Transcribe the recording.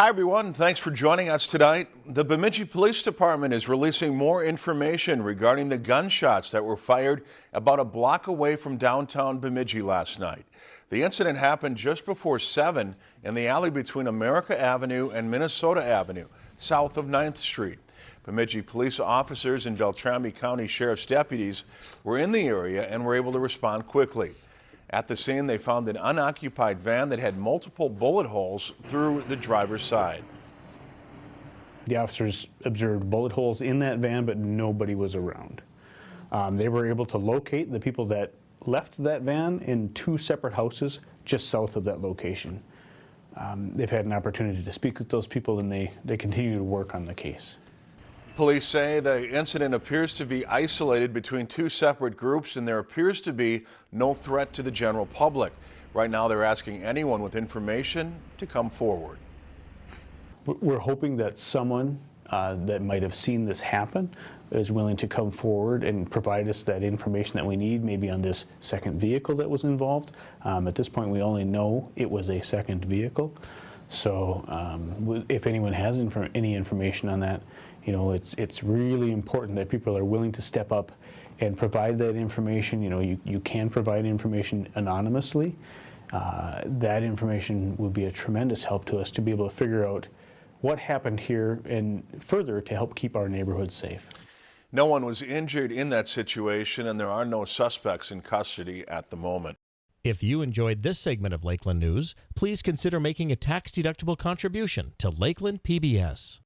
Hi, everyone. Thanks for joining us tonight. The Bemidji Police Department is releasing more information regarding the gunshots that were fired about a block away from downtown Bemidji last night. The incident happened just before 7 in the alley between America Avenue and Minnesota Avenue, south of 9th Street. Bemidji police officers and Beltrami County Sheriff's deputies were in the area and were able to respond quickly. At the scene, they found an unoccupied van that had multiple bullet holes through the driver's side. The officers observed bullet holes in that van, but nobody was around. Um, they were able to locate the people that left that van in two separate houses just south of that location. Um, they've had an opportunity to speak with those people and they, they continue to work on the case. Police say the incident appears to be isolated between two separate groups and there appears to be no threat to the general public. Right now they're asking anyone with information to come forward. We're hoping that someone uh, that might have seen this happen is willing to come forward and provide us that information that we need, maybe on this second vehicle that was involved. Um, at this point, we only know it was a second vehicle. So um, if anyone has any information on that, you know, it's, it's really important that people are willing to step up and provide that information. You know, you, you can provide information anonymously. Uh, that information would be a tremendous help to us to be able to figure out what happened here and further to help keep our neighborhoods safe. No one was injured in that situation and there are no suspects in custody at the moment. If you enjoyed this segment of Lakeland News, please consider making a tax-deductible contribution to Lakeland PBS.